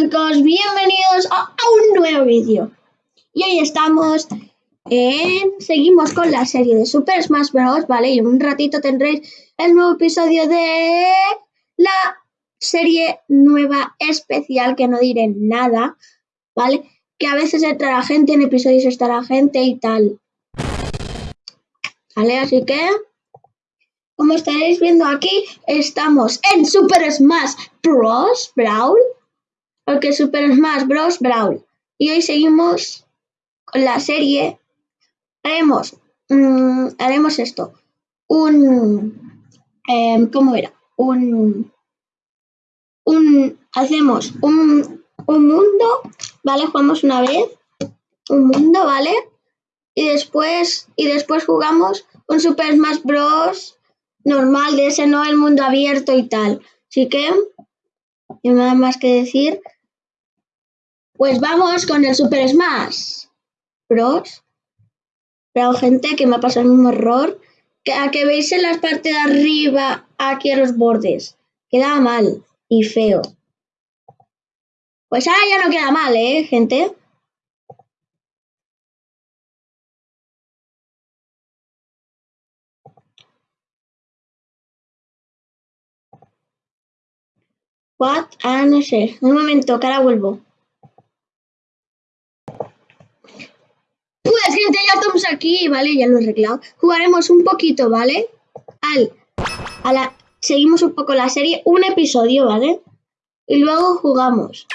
chicos, bienvenidos a, un nuevo vídeo. Y hoy estamos en... Seguimos con la serie de Super Smash Bros. ¿Vale? Y en un ratito tendréis el nuevo episodio de la serie nueva especial que no diré nada, ¿vale? Que a veces entra la gente, en episodios está la gente y tal. ¿Vale? Así que... Como estaréis viendo aquí, estamos en Super Smash Bros. Brawl porque Super Smash Bros. Brawl. Y hoy seguimos con la serie. Haremos, mm, haremos esto. Un... Em, ¿Cómo era? Un... Un... Hacemos un, un mundo, ¿vale? Jugamos una vez. Un mundo, ¿vale? Y después, y después jugamos un Super Smash Bros. normal, de ese no el mundo abierto y tal. Así que, no nada más que decir. Pues vamos con el Super Smash Bros. Pero gente que me ha pasado mismo error. Que a que veis en la parte de arriba, aquí a los bordes. Queda mal y feo. Pues ahora ya no queda mal, ¿eh, gente? What? Ah, no sé. Un momento, que ahora vuelvo. Pues gente, ya estamos aquí, ¿vale? Ya lo he arreglado. Jugaremos un poquito, ¿vale? Al, a la, seguimos un poco la serie, un episodio, ¿vale? Y luego jugamos.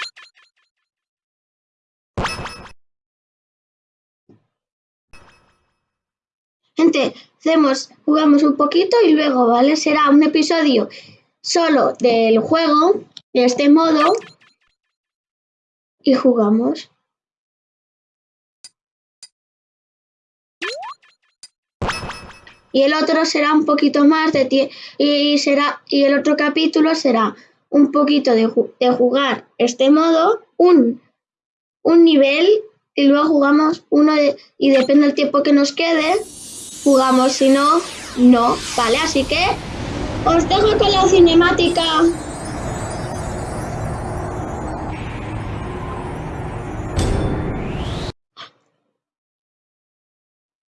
Gente, hacemos, jugamos un poquito y luego, ¿vale? Será un episodio solo del juego, de este modo, y jugamos. Y el otro será un poquito más de y será y el otro capítulo será un poquito de, jugar este modo, un, un nivel y luego jugamos uno de, y depende del tiempo que nos quede, jugamos, si no, no, ¿vale? Así que os dejo con la cinemática.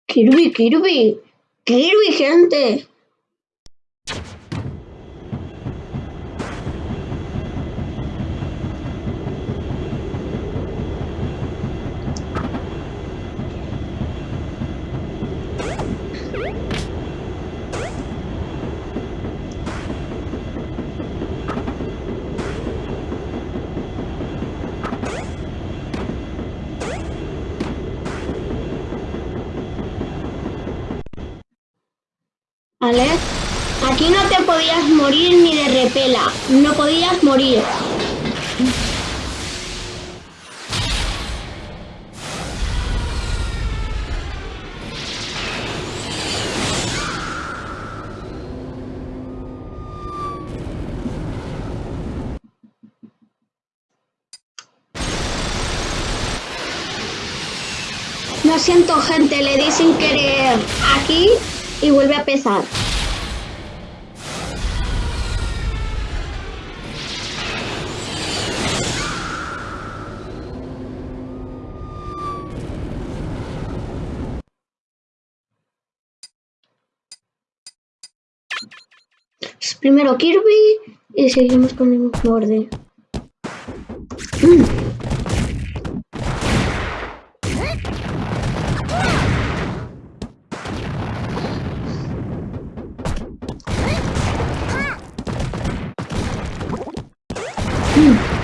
Kirby, Kirby. ¡Qué gente! Aquí no te podías morir ni de repela. No podías morir. Lo siento gente, le di sin querer aquí y vuelve a pesar. Primero Kirby y seguimos con el borde. Hmm.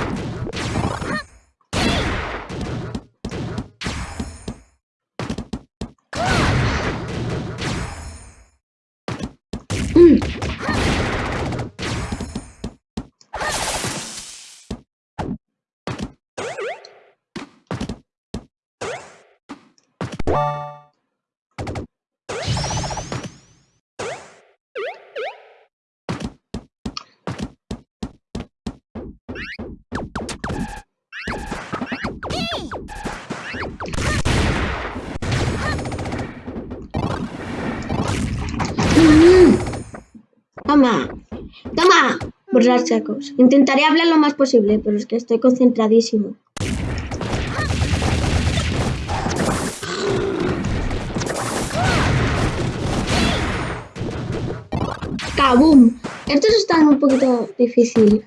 Toma. Toma. Por chacos. Intentaré hablar lo más posible, pero es que estoy concentradísimo. ¡Kabum! Estos están un poquito difícil.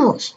Gente,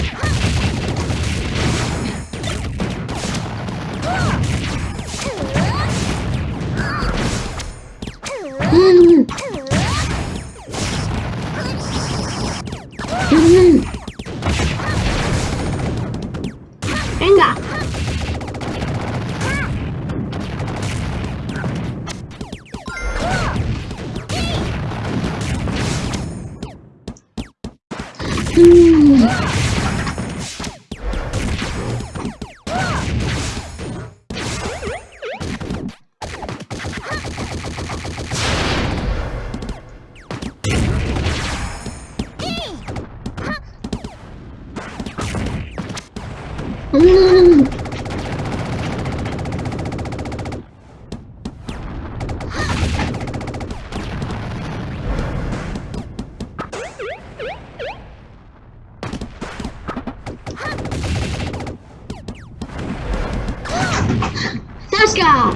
¡Tasca!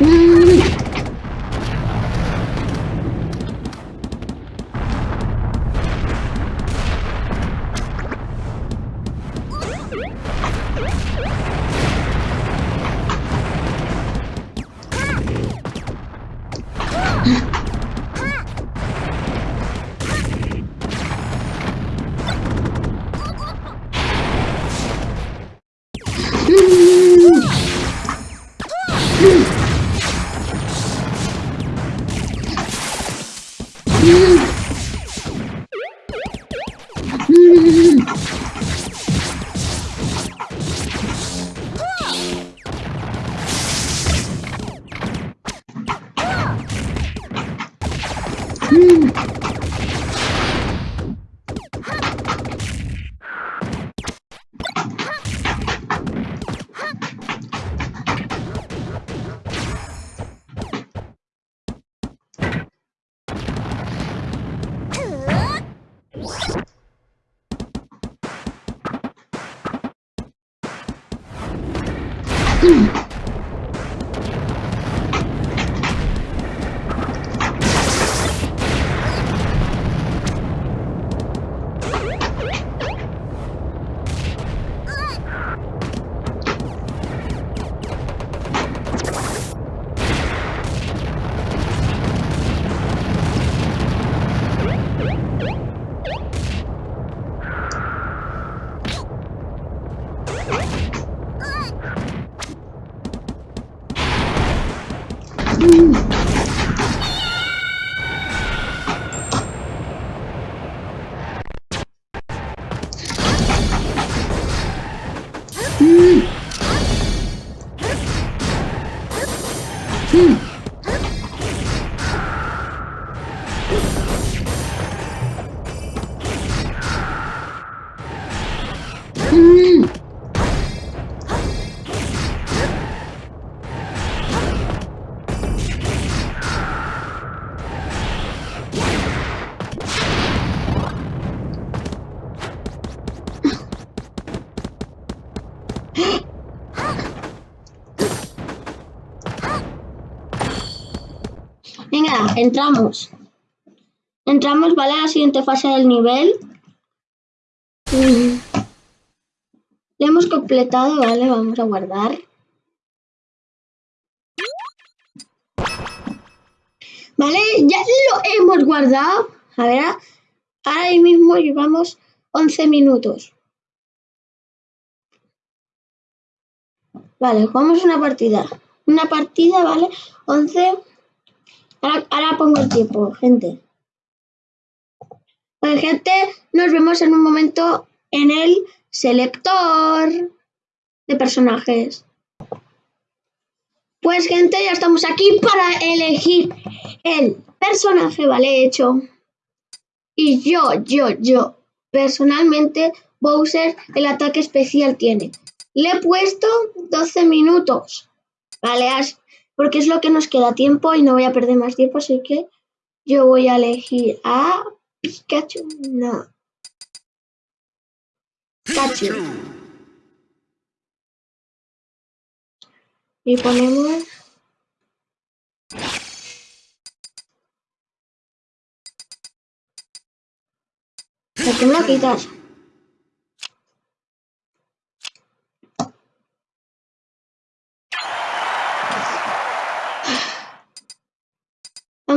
Mm. Mm. Venga, entramos. Entramos, ¿vale? A la siguiente fase del nivel. Mm. Lo hemos completado, ¿vale? Vamos a guardar. ¿Vale? Ya lo hemos guardado. A ver, ahora mismo llevamos 11 minutos. Vale, jugamos una partida. Una partida, ¿vale? 11. Ahora, ahora pongo el tiempo, gente. Pues, gente, nos vemos en un momento en el selector de personajes. Pues, gente, ya estamos aquí para elegir el personaje, ¿vale? Hecho. Y yo, yo, yo, personalmente, Bowser, el ataque especial tiene. Le he puesto 12 minutos, ¿vale? Porque es lo que nos queda tiempo y no voy a perder más tiempo, así que yo voy a elegir a Pikachu. No. Pikachu. Y ponemos... ¿Por qué me lo quitas?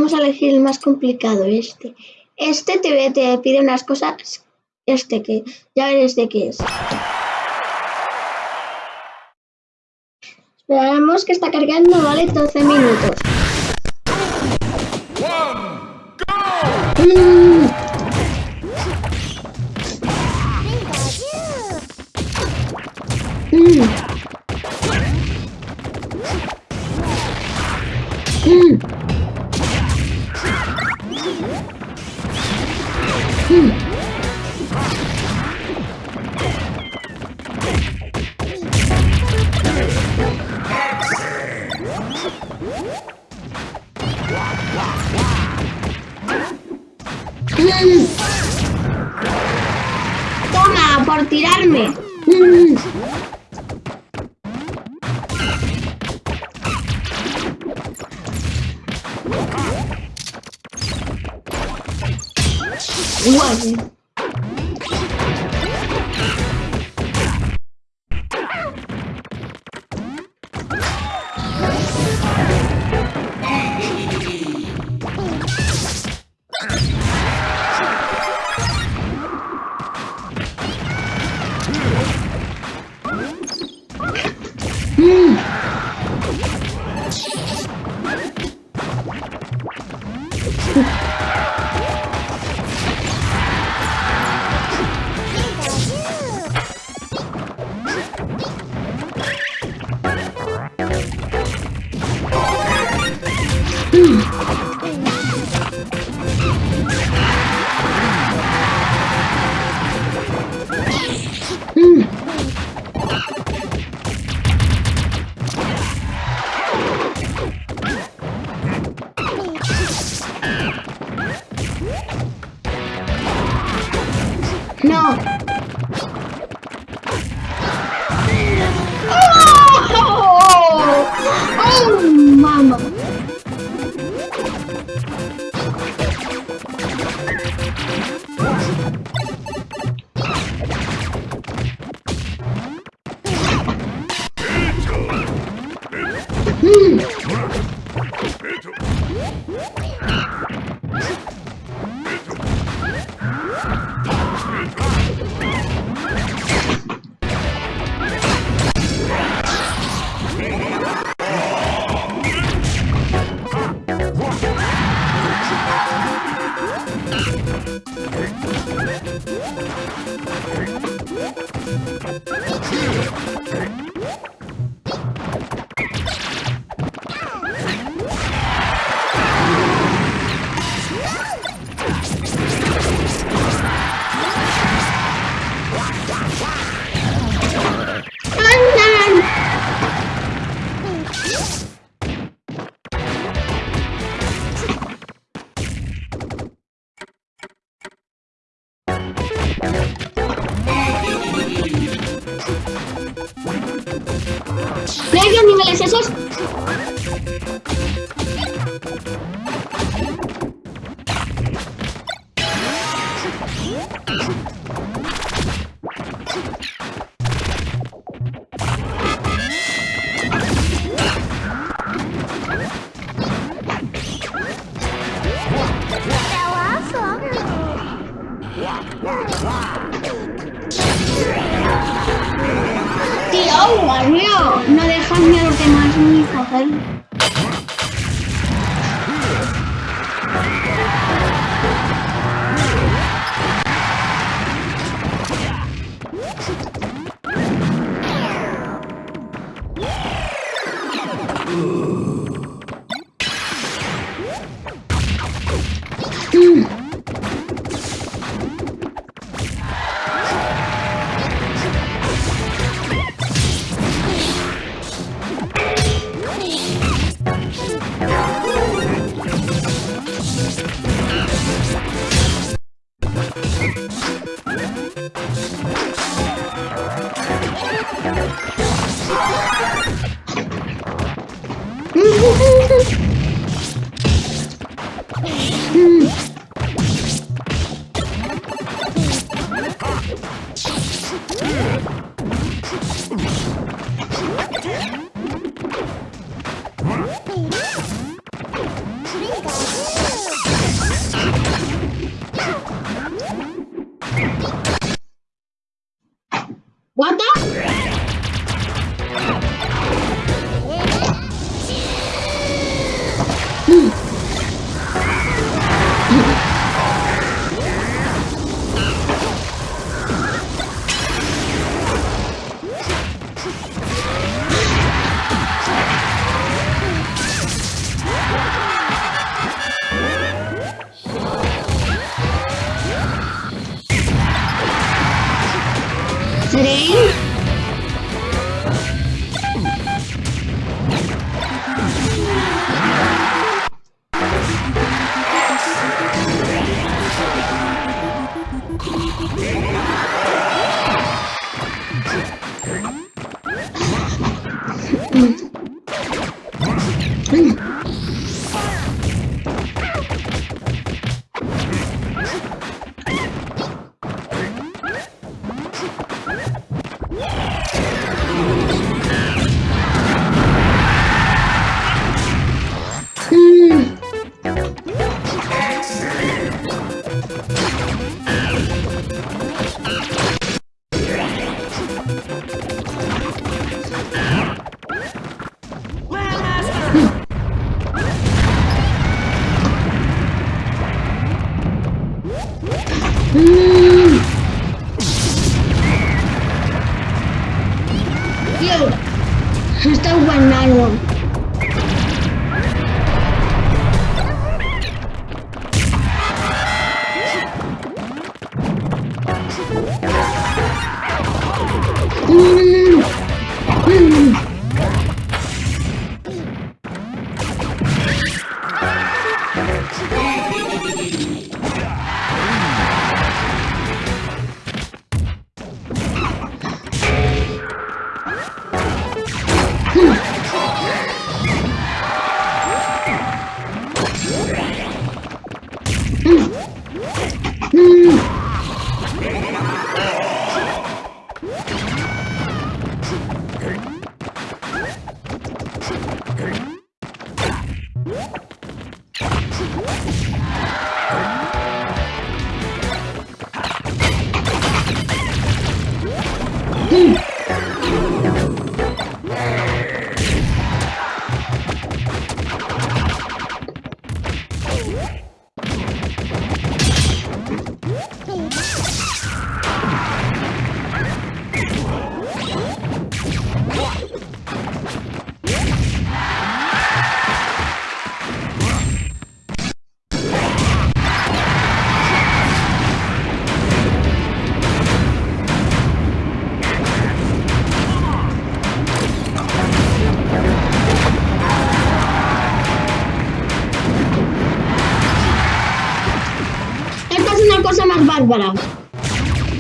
Vamos a elegir el más complicado, este. Este te, te pide unas cosas, este que ya veréis de qué es. Esperamos que está cargando, vale, 12 minutos. Mm. Mm. Guay. No.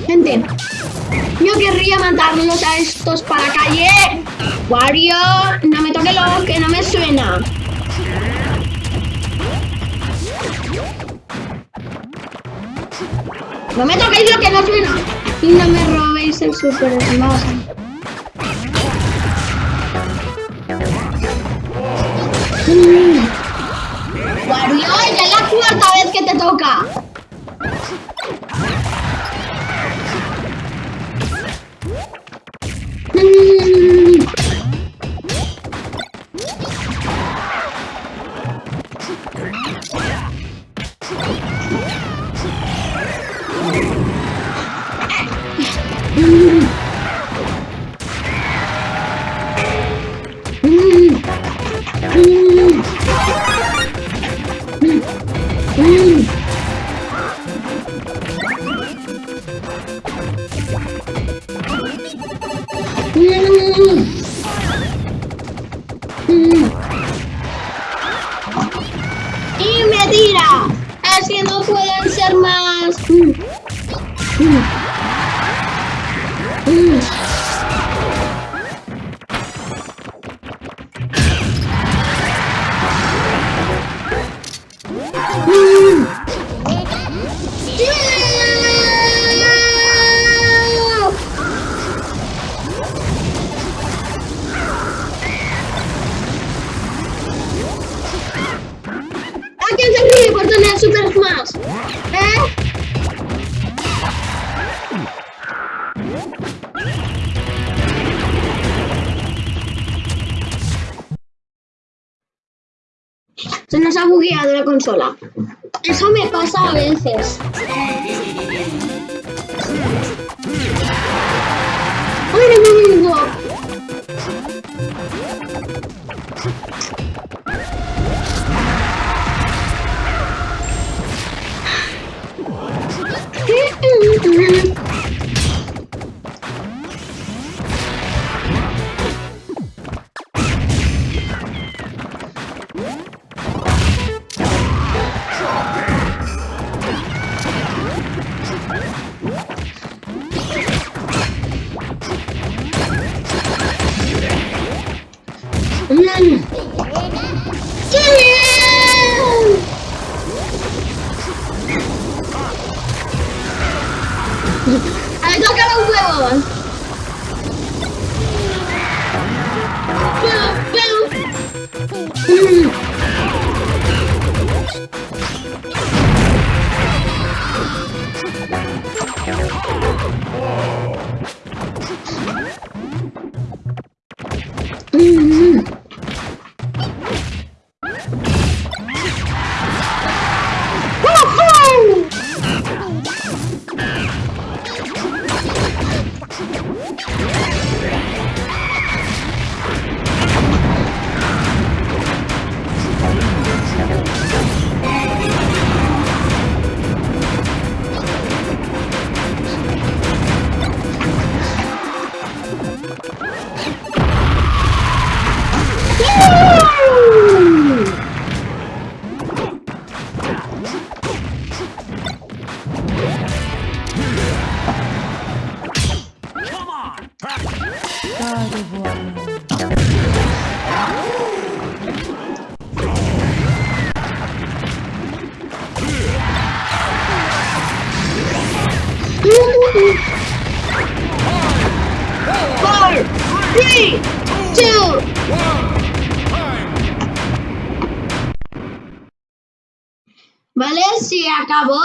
Gente, yo querría matarlos a estos para calle. Wario, no me toque lo que no me suena. No me toquéis lo que no suena. Y no me robéis el super smash. Mm. Wario, ya es la cuarta vez que te toca. Mm. Mm. Y me tira. Así no pueden ser más. Mm. Mm. Mm. Consola. Eso me pasa a veces. Ooh. Acabó?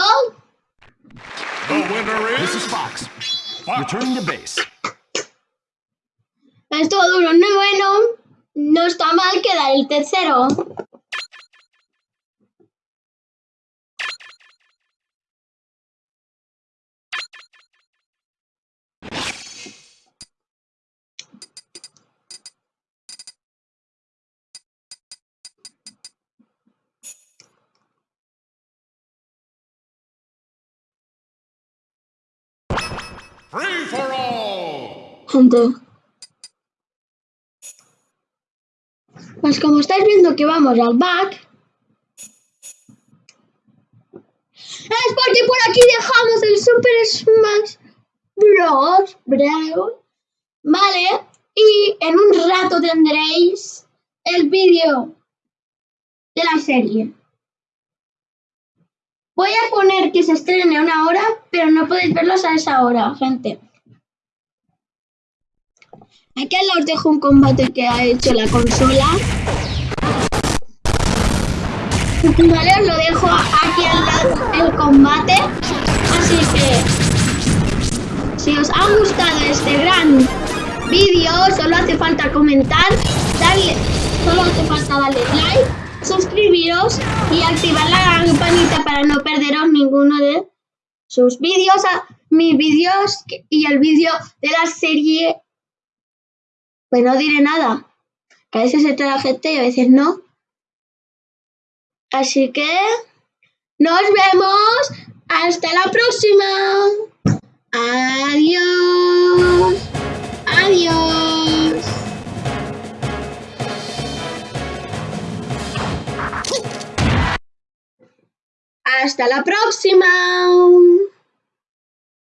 The winner This is is Fox. Returning to base. Estuvo duro, no bueno. No está mal quedar el tercero. Gente. Pues como estáis viendo que vamos al back. Es porque por aquí dejamos el Super Smash Bros. Brawl. Vale. Y en un rato tendréis el vídeo de la serie. Voy a poner que se estrene una hora, pero no podéis verlos a esa hora, gente. Aquí os dejo un combate que ha hecho la consola. Vale, os lo dejo aquí al lado el combate. Así que, si os ha gustado este gran vídeo, solo hace falta comentar, darle, solo hace falta darle like, suscribiros y activar la campanita para no perderos ninguno de sus vídeos, mis vídeos y el vídeo de la serie pues no diré nada. Que a veces se la gente y a veces no. Así que nos vemos. Hasta la próxima. Adiós. Adiós. Hasta la próxima.